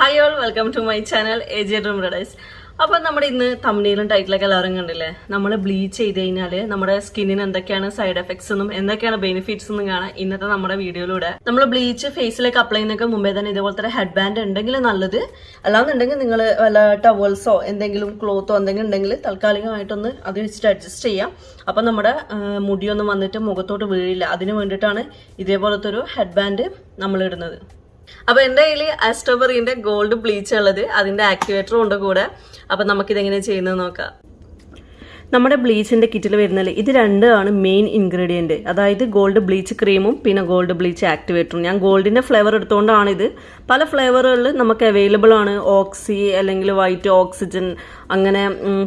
Hi all welcome to my channel A J dream റെഡൈസ് അപ്പം നമ്മുടെ ഇന്ന് തമ്മിലും ടൈറ്റിലൊക്കെ എല്ലാവരും കണ്ടില്ലേ? നമ്മൾ ബ്ലീച്ച് ചെയ്ത് കഴിഞ്ഞാൽ നമ്മുടെ സ്കിന്നിന് എന്തൊക്കെയാണ് സൈഡ് എഫക്ട്സ് എന്നും എന്തൊക്കെയാണ് ബെനിഫിറ്റ്സ് എന്നും കാണാം ഇന്നത്തെ നമ്മുടെ വീഡിയോയിലൂടെ. നമ്മൾ ബ്ലീച്ച് ഫേസിലേക്ക് അപ്ലൈ ചെയ്യുന്നൊക്കെ മുമ്പേ തന്നെ ഇതുപോലത്തെ ഹെഡ് ബാൻഡ് ഉണ്ടെങ്കിൽ നല്ലത്. അല്ലാന്നുണ്ടെങ്കിൽ നിങ്ങൾ വല്ല ടവൽസോ എന്തെങ്കിലും ക്ലോത്തോ എന്തെങ്കിലും ഉണ്ടെങ്കിൽ താൽക്കാലികമായിട്ടൊന്ന് അത് വെച്ചിട്ട് അഡ്ജസ്റ്റ് ചെയ്യാം. അപ്പം നമ്മുടെ മുടിയൊന്നും വന്നിട്ട് മുഖത്തോട്ട് വീഴില്ല. അതിന് വേണ്ടിയിട്ടാണ് ഇതേപോലത്തെ ഒരു ഹെഡ് ബാൻഡ് നമ്മൾ ഇടുന്നത്. അപ്പൊ എന്റെ കയ്യിൽ ആസ്ട്രോബെറിന്റെ ഗോൾഡ് ബ്ലീച്ച് ഉള്ളത് അതിന്റെ ആക്ടിവേറ്ററും ഉണ്ട് കൂടെ. അപ്പൊ നമുക്കിതെങ്ങനെ ചെയ്യുന്നത് നോക്കാം. നമ്മുടെ ബ്ലീച്ചിന്റെ കിറ്റിൽ വരുന്നത് ഇത് രണ്ടാണ് മെയിൻ ഇൻഗ്രീഡിയന്റ് അതായത് ഗോൾഡ് ബ്ലീച്ച് ക്രീമും പിന്നെ ഗോൾഡ് ബ്ലീച്ച് ആക്ടിവേറ്ററും ഞാൻ ഗോൾഡിന്റെ ഫ്ലേവർ എടുത്തുകൊണ്ടാണ് ഇത്. പല ഫ്ലേവറുകളിൽ നമുക്ക് അവൈലബിൾ ആണ്. ഓക്സി അല്ലെങ്കിൽ വൈറ്റ് ഓക്സിജൻ അങ്ങനെ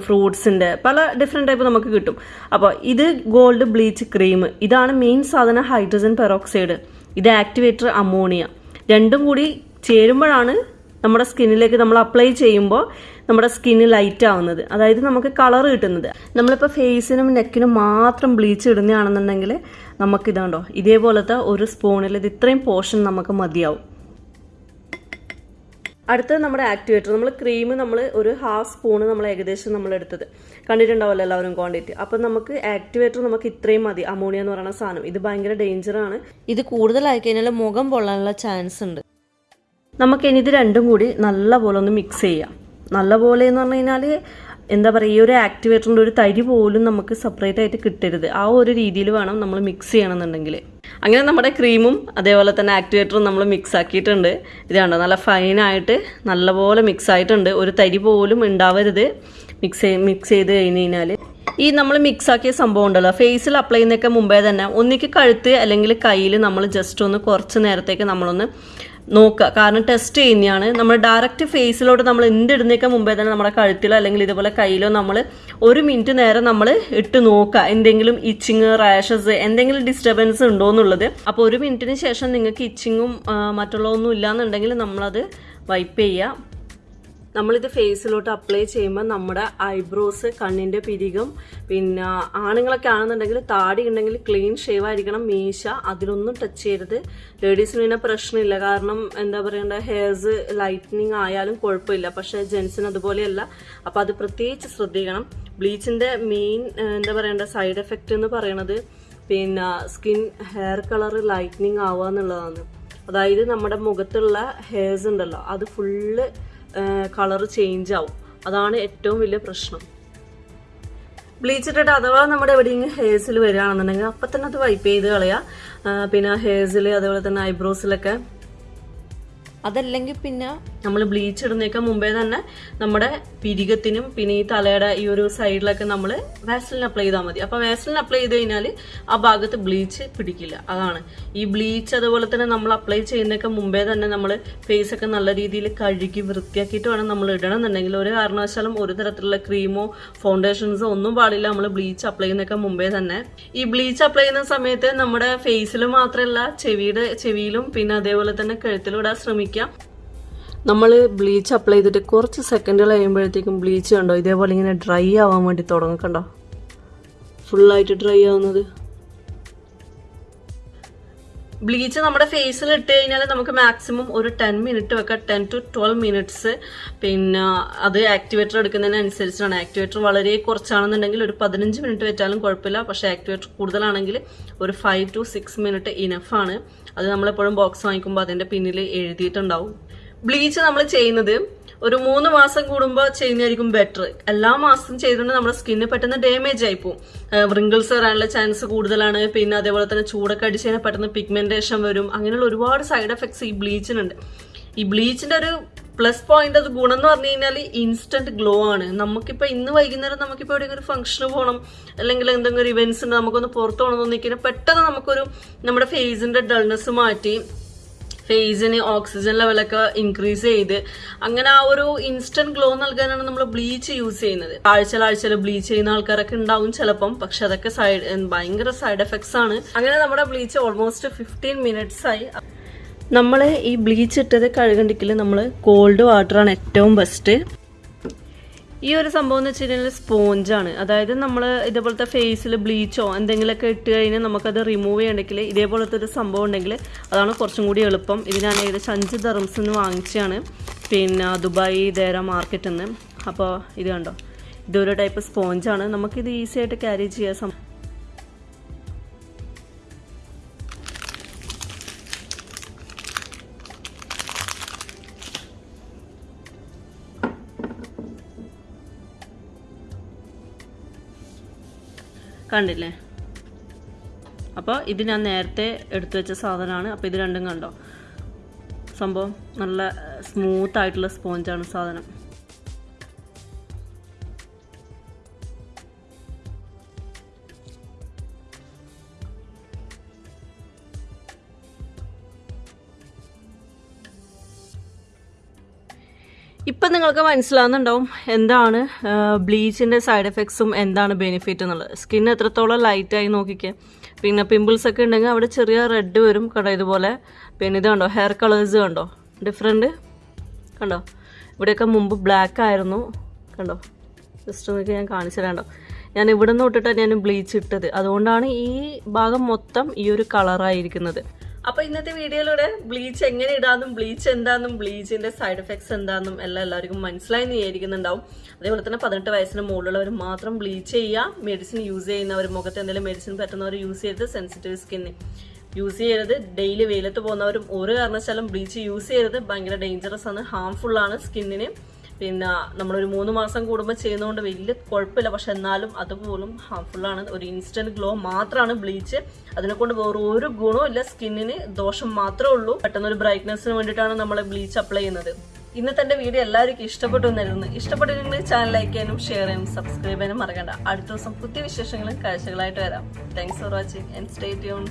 ഫ്രൂട്ട്സിന്റെ പല ഡിഫറെന്റ് ടൈപ്പ് നമുക്ക് കിട്ടും. അപ്പോൾ ഇത് ഗോൾഡ് ബ്ലീച്ച് ക്രീം ഇതാണ് മെയിൻ സാധനം ഹൈഡ്രജൻ പെറോക്സൈഡ് ഇത് ആക്ടിവേറ്റർ അമോണിയ രണ്ടും കൂടി ചേരുമ്പോഴാണ് നമ്മുടെ സ്കിന്നിലേക്ക് നമ്മൾ അപ്ലൈ ചെയ്യുമ്പോൾ നമ്മുടെ സ്കിന്ന് ലൈറ്റ് ആവുന്നത്. അതായത് നമുക്ക് കളർ കിട്ടുന്നത്. നമ്മളിപ്പോൾ ഫേസിനും നെക്കിനും മാത്രം ബ്ലീച്ച് ഇടുന്നതാണെന്നുണ്ടെങ്കിൽ നമുക്കിതാണ്ടോ ഇതേപോലത്തെ ഒരു സ്പൂണിൽ ഇത് ഇത്രയും പോർഷൻ നമുക്ക് മതിയാവും. അടുത്തത് നമ്മുടെ ആക്ടിവേറ്റർ നമ്മൾ ക്രീം നമ്മൾ ഒരു ഹാഫ് സ്പൂണ് നമ്മൾ ഏകദേശം നമ്മൾ എടുത്തത്. കണ്ടിട്ടുണ്ടാവല്ലോ എല്ലാവരും ക്വാണ്ടിറ്റി അപ്പം നമുക്ക് ആക്ടിവേറ്റർ നമുക്ക് ഇത്രയും മതി. അമോണിയ എന്ന് പറയുന്ന സാധനം. ഇത് ഭയങ്കര ഡേഞ്ചറാണ് ഇത് കൂടുതലായി കഴിഞ്ഞാൽ മുഖം പൊള്ളാനുള്ള ചാൻസ് ഉണ്ട്. നമുക്ക് ഇനി ഇത് രണ്ടും കൂടി നല്ലപോലെ ഒന്ന് മിക്സ് ചെയ്യാം. നല്ലപോലെ എന്ന് പറഞ്ഞു കഴിഞ്ഞാൽ എന്താ പറയുക ഈ ഒരു ആക്ടിവേറ്ററിന്റെ ഒരു തരി പോലും നമുക്ക് സെപ്പറേറ്റ് ആയിട്ട് കിട്ടരുത്. ആ ഒരു രീതിയിൽ വേണം നമ്മൾ മിക്സ് ചെയ്യണമെന്നുണ്ടെങ്കിൽ അങ്ങനെ നമ്മുടെ ക്രീമും അതേപോലെ തന്നെ ആക്ടിവേറ്ററും നമ്മൾ മിക്സ് ആക്കിയിട്ടുണ്ട്. ഇതാണ് നല്ല ഫൈനായിട്ട് നല്ലപോലെ മിക്സ് ആയിട്ടുണ്ട്. ഒരു തരി പോലും ഉണ്ടാവരുത് മിക്സ് മിക്സ് ചെയ്ത് കഴിഞ്ഞ് കഴിഞ്ഞാൽ ഈ നമ്മൾ മിക്സ് ആക്കിയ സംഭവം ഉണ്ടല്ലോ. ഫേസിൽ അപ്ലൈ ചെയ്യുന്നതൊക്കെ മുമ്പേ തന്നെ ഒന്നിക്ക് കഴുത്ത് അല്ലെങ്കിൽ കയ്യിൽ നമ്മൾ ജസ്റ്റ് ഒന്ന് കുറച്ച് നേരത്തേക്ക് നമ്മളൊന്ന് നോക്കുക. കാരണം ടെസ്റ്റ് ചെയ്യുന്നതാണ് നമ്മൾ ഡയറക്റ്റ് ഫേസിലോട്ട് നമ്മൾ എന്തിടുന്നേക്ക് മുമ്പേ തന്നെ നമ്മുടെ കഴുത്തിലോ അല്ലെങ്കിൽ ഇതുപോലെ കയ്യിലോ നമ്മൾ ഒരു മിനിറ്റ് നേരം നമ്മൾ ഇട്ട് നോക്കുക. എന്തെങ്കിലും ഇച്ചിങ് റാഷസ് എന്തെങ്കിലും ഡിസ്റ്റർബൻസ് ഉണ്ടോ എന്നുള്ളത്. അപ്പോൾ ഒരു മിനിറ്റിന് ശേഷം നിങ്ങൾക്ക് ഇച്ചിങ്ങും മറ്റുള്ളതൊന്നും ഇല്ലാന്നുണ്ടെങ്കിൽ നമ്മളത് വൈപ്പ് ചെയ്യുക. നമ്മളിത് ഫേസിലോട്ട് അപ്ലൈ ചെയ്യുമ്പോൾ നമ്മുടെ ഐബ്രോസ് കണ്ണിന്റെ പിരികം പിന്നെ ആണുങ്ങളൊക്കെ ആണെന്നുണ്ടെങ്കിൽ താടി ഉണ്ടെങ്കിൽ ക്ലീൻ ഷേവ് ആയിരിക്കണം മീശ അതിലൊന്നും ടച്ച് ചെയ്യരുത്. ലേഡീസിന് പിന്നെ പ്രശ്നമില്ല. കാരണം എന്താ പറയണ്ട ഹെയർസ് ലൈറ്റനിങ് ആയാലും കുഴപ്പമില്ല. പക്ഷേ ജെൻസിന് അതുപോലെയല്ല. അപ്പം അത് പ്രത്യേകിച്ച് ശ്രദ്ധിക്കണം. ബ്ലീച്ചിന്റെ മെയിൻ എന്താ പറയണ്ട സൈഡ് എഫക്റ്റ് എന്ന് പറയണത് പിന്നെ സ്കിൻ ഹെയർ കളർ ലൈറ്റനിങ് ആവുക എന്നുള്ളതാണ്. അതായത് നമ്മുടെ മുഖത്തുള്ള ഹെയർസ് ഉണ്ടല്ലോ അത് ഫുള്ള് കളർ ചേഞ്ച് ആവും. അതാണ് ഏറ്റവും വലിയ പ്രശ്നം. ബ്ലീച്ച് ഇട്ടിട്ട് അഥവാ നമ്മുടെ എവിടെയെങ്കിലും ഹെയർസിൽ വരികയാണെന്നുണ്ടെങ്കിൽ അപ്പം തന്നെ അത് വൈപ്പ് ചെയ്ത് കളയുക. പിന്നെ ഹെയർസിൽ അതുപോലെ തന്നെ ഐബ്രോസിലൊക്കെ അതല്ലെങ്കിൽ പിന്നെ നമ്മൾ ബ്ലീച്ച് ഇടുന്നേക്കാൾ മുമ്പേ തന്നെ നമ്മുടെ പിരികത്തിനും പിന്നെ ഈ തലയുടെ ഈ ഒരു സൈഡിലൊക്കെ നമ്മൾ വാസലിൻ അപ്ലൈ ചെയ്താൽ മതി. അപ്പോൾ വാസലിൻ അപ്ലൈ ചെയ്ത് കഴിഞ്ഞാൽ ആ ഭാഗത്ത് ബ്ലീച്ച് പിടിക്കില്ല. അതാണ്. ഈ ബ്ലീച്ച് അതുപോലെ തന്നെ നമ്മൾ അപ്ലൈ ചെയ്യുന്നതൊക്കെ മുമ്പേ തന്നെ നമ്മൾ ഫേസ് ഒക്കെ നല്ല രീതിയിൽ കഴുകി വൃത്തിയാക്കിയിട്ട് വേണം നമ്മൾ ഇടണം എന്നുണ്ടെങ്കിൽ ഒരു കാരണവശാലും ഒരു തരത്തിലുള്ള ക്രീമോ ഫൗണ്ടേഷൻസോ ഒന്നും പാടില്ല നമ്മൾ ബ്ലീച്ച് അപ്ലൈ ചെയ്യുന്നതൊക്കെ മുമ്പേ തന്നെ. ഈ ബ്ലീച്ച് അപ്ലൈ ചെയ്യുന്ന സമയത്ത് നമ്മുടെ ഫേസിൽ മാത്രമല്ല ചെവിയുടെ ചെവിയിലും പിന്നെ അതേപോലെ തന്നെ കഴുത്തിലൂടെ ഇടാൻ ശ്രമിക്കുക നമ്മൾ ബ്ലീച്ച് അപ്ലൈ ചെയ്തിട്ട് കുറച്ച് സെക്കൻഡുകൾ കഴിയുമ്പോഴത്തേക്കും ബ്ലീച്ച് കണ്ടോ? ഇതേപോലെ ഇങ്ങനെ ഡ്രൈ ആവാൻ വേണ്ടി തുടങ്ങും കണ്ടോ? ഫുള്ളായിട്ട് ഡ്രൈ ആവുന്നത്. ബ്ലീച്ച് നമ്മുടെ ഫേസിൽ ഇട്ട് കഴിഞ്ഞാൽ നമുക്ക് മാക്സിമം ഒരു ടെൻ മിനിറ്റ് വെക്കാം. ടെൻ ടു ട്വൽവ് മിനിറ്റ്സ് പിന്നെ അത് ആക്ടിവേറ്റർ എടുക്കുന്നതിനനുസരിച്ചാണ്. ആക്ടിവേറ്റർ വളരെ കുറച്ചാണെന്നുണ്ടെങ്കിൽ ഒരു പതിനഞ്ച് മിനിറ്റ് വെച്ചാലും കുഴപ്പമില്ല. പക്ഷേ ആക്ടിവേറ്റർ കൂടുതലാണെങ്കിൽ ഒരു ഫൈവ് ടു സിക്സ് മിനിറ്റ് ഇനഫാണ് അത് നമ്മളെപ്പോഴും ബോക്സ് വാങ്ങിക്കുമ്പോൾ അതിന്റെ പിന്നിൽ എഴുതിയിട്ടുണ്ടാവും. ബ്ലീച്ച് നമ്മൾ ചെയ്യുന്നത് ഒരു മൂന്ന് മാസം കൂടുമ്പോൾ ചെയ്യുന്നതായിരിക്കും ബെറ്റർ എല്ലാ മാസം ചെയ്തുകൊണ്ട് നമ്മുടെ സ്കിന്ന് പെട്ടെന്ന് ഡാമേജ് ആയി പോകും വ്രിങ്കിൾസ് വരാനുള്ള ചാൻസ് കൂടുതലാണ്. പിന്നെ അതേപോലെ തന്നെ ചൂടൊക്കെ അടിച്ച് കഴിഞ്ഞാൽ പെട്ടെന്ന് പിഗ്മെന്റേഷൻ വരും. അങ്ങനെയുള്ള ഒരുപാട് സൈഡ് എഫക്ട്സ് ഈ ബ്ലീച്ചിനുണ്ട് ഈ ബ്ലീച്ചിന്റെ ഒരു പ്ലസ് പോയിന്റ് അത് ഗുണം എന്ന് പറഞ്ഞു കഴിഞ്ഞാൽ ഇൻസ്റ്റന്റ് ഗ്ലോ ആണ്. നമുക്കിപ്പോൾ ഇന്ന് വൈകുന്നേരം നമുക്കിപ്പോൾ എവിടെയെങ്കിലും ഒരു ഫംഗ്ഷന് പോകണം അല്ലെങ്കിൽ എന്തെങ്കിലും ഒരു ഇവന്റ്സ് ഉണ്ട് നമുക്കൊന്ന് പുറത്ത് പോകണം എന്ന് തോന്നിക്കഴിഞ്ഞാൽ പെട്ടെന്ന് നമുക്കൊരു നമ്മുടെ ഫേസിന്റെ ഡൾനെസ് മാറ്റി ഫേസിന് ഓക്സിജൻ ലെവലൊക്കെ ഇൻക്രീസ് ചെയ്ത് അങ്ങനെ ആ ഒരു ഇൻസ്റ്റന്റ് ഗ്ലോ നൽകാനാണ് നമ്മൾ ബ്ലീച്ച് യൂസ് ചെയ്യുന്നത്. ആഴ്ചയിൽ ആഴ്ചയിൽ ബ്ലീച്ച് ചെയ്യുന്ന ആൾക്കാരൊക്കെ ഉണ്ടാവും ചിലപ്പം പക്ഷെ അതൊക്കെ സൈഡ് ഭയങ്കര സൈഡ് എഫക്ട്സ് ആണ്. അങ്ങനെ നമ്മുടെ ബ്ലീച്ച് ഓൾമോസ്റ്റ് ഫിഫ്റ്റീൻ മിനിറ്റ്സ് ആയി. നമ്മൾ ഈ ബ്ലീച്ച് ഇട്ടത് കഴുകണ്ടെങ്കിൽ നമ്മൾ കോൾഡ് വാട്ടറാണ് ഏറ്റവും ബെസ്റ്റ് ഈ ഒരു സംഭവം എന്ന് വെച്ച് കഴിഞ്ഞാൽ സ്പോഞ്ചാണ് അതായത് നമ്മൾ ഇതേപോലത്തെ ഫേസിൽ ബ്ലീച്ചോ എന്തെങ്കിലുമൊക്കെ ഇട്ട് കഴിഞ്ഞാൽ നമുക്കത് റിമൂവ് ചെയ്യണമെങ്കിൽ ഇതേപോലത്തെ ഒരു സംഭവം ഉണ്ടെങ്കിൽ അതാണ് കുറച്ചും കൂടി എളുപ്പം. ഇത് ഞാൻ ഏകദേശം അഞ്ച് ദറംസ് നിന്ന് വാങ്ങിച്ചാണ് പിന്നെ ദുബായ് ദേര മാർക്കറ്റിൽ നിന്ന് അപ്പോൾ ഇത് കണ്ടോ? ഇതൊരു ടൈപ്പ് സ്പോഞ്ചാണ് നമുക്കിത് ഈസി ആയിട്ട് ക്യാരി ചെയ്യാൻ കണ്ടില്ലേ? അപ്പോൾ ഇത് ഞാൻ നേരത്തെ എടുത്തു വെച്ച സാധനമാണ്. അപ്പോൾ ഇത് രണ്ടും കണ്ടോ? സംഭവം നല്ല സ്മൂത്ത് ആയിട്ടുള്ള സ്പോഞ്ചാണ് സാധനം. ഇപ്പം നിങ്ങൾക്ക് മനസ്സിലാവുന്നുണ്ടാവും എന്താണ് ബ്ലീച്ചിന്റെ സൈഡ് എഫക്ട്സും എന്താണ് ബെനിഫിറ്റ് എന്നുള്ളത്. സ്കിൻ എത്രത്തോളം ലൈറ്റായി നോക്കിക്കുക പിന്നെ പിമ്പിൾസ് ഒക്കെ ഉണ്ടെങ്കിൽ അവിടെ ചെറിയ റെഡ് വരും. കണ്ടോ ഇതുപോലെ. പിന്നെ ഇത് കണ്ടോ ഹെയർ കളേഴ്സ് കണ്ടോ. ഡിഫറെന്റ് കണ്ടോ? ഇവിടെയൊക്കെ മുമ്പ് ബ്ലാക്ക് ആയിരുന്നു. കണ്ടോ? ജസ്റ്റ് നിങ്ങൾക്ക് ഞാൻ കാണിച്ചു തരാണ്ടോ ഞാൻ ഇവിടെ നിന്ന് തൊട്ടിട്ടാണ് ഞാൻ ബ്ലീച്ച് ഇട്ടത്. അതുകൊണ്ടാണ് ഈ ഭാഗം മൊത്തം ഈ ഒരു കളറായിരിക്കുന്നത് അപ്പൊ ഇന്നത്തെ വീഡിയോയിലൂടെ ബ്ലീച്ച് എങ്ങനെ ഇടാന്നും ബ്ലീച്ച് എന്താന്നും ബ്ലീച്ചിന്റെ സൈഡ് എഫക്ട്സ് എന്താന്നും എല്ലാം എല്ലാവർക്കും മനസ്സിലായി വിചാരിക്കുന്നുണ്ടാവും. അതേപോലെ തന്നെ പതിനെട്ട് വയസ്സിന് മുകളിലുള്ളവർ മാത്രം ബ്ലീച്ച് ചെയ്യുക. മെഡിസിൻ യൂസ് ചെയ്യുന്നവർ മുഖത്ത് എന്തെങ്കിലും മെഡിസിൻ പറ്റുന്നവർ യൂസ് ചെയ്ത് സെൻസിറ്റീവ് സ്കിന്നെ യൂസ് ചെയ്യരുത്. ഡെയിലി വെയിലത്ത് പോകുന്നവരും ഒരു കാരണവശാലും ബ്ലീച്ച് യൂസ് ചെയ്യരുത്. ഭയങ്കര ഡേഞ്ചറസ് ആണ്. ഹാംഫുൾ ആണ് സ്കിന്നിന്. പിന്നെ നമ്മളൊരു മൂന്ന് മാസം കൂടുമ്പോൾ ചെയ്യുന്നതുകൊണ്ട് വലിയ കുഴപ്പമില്ല പക്ഷെ എന്നാലും അതുപോലും ഹാർംഫുള്ളാണ് ഒരു ഇൻസ്റ്റന്റ് ഗ്ലോ മാത്രമാണ് ബ്ലീച്ച്. അതിനെ കൊണ്ട് വേറെ ഒരു ഗുണവും ഇല്ല. സ്കിന്നിന് ദോഷം മാത്രമേ ഉള്ളൂ. പെട്ടെന്ന് ഒരു ബ്രൈറ്റ്നെസ്സിന് വേണ്ടിയിട്ടാണ് നമ്മൾ ബ്ലീച്ച് അപ്ലൈ ചെയ്യുന്നത്. ഇന്നത്തെ എന്റെ വീഡിയോ എല്ലാവർക്കും ഇഷ്ടപ്പെട്ടു എന്നായിരുന്നു. ഇഷ്ടപ്പെട്ടിട്ടുണ്ടെങ്കിൽ ചാനൽ ലൈക്ക് ചെയ്യാനും ഷെയർ ചെയ്യാനും സബ്സ്ക്രൈബ് ചെയ്യാനും മറക്കണ്ട. അടുത്ത ദിവസം പുതിയ വിശേഷങ്ങളും കാഴ്ചകളായിട്ട് വരാം. Thanks for watching and stay tune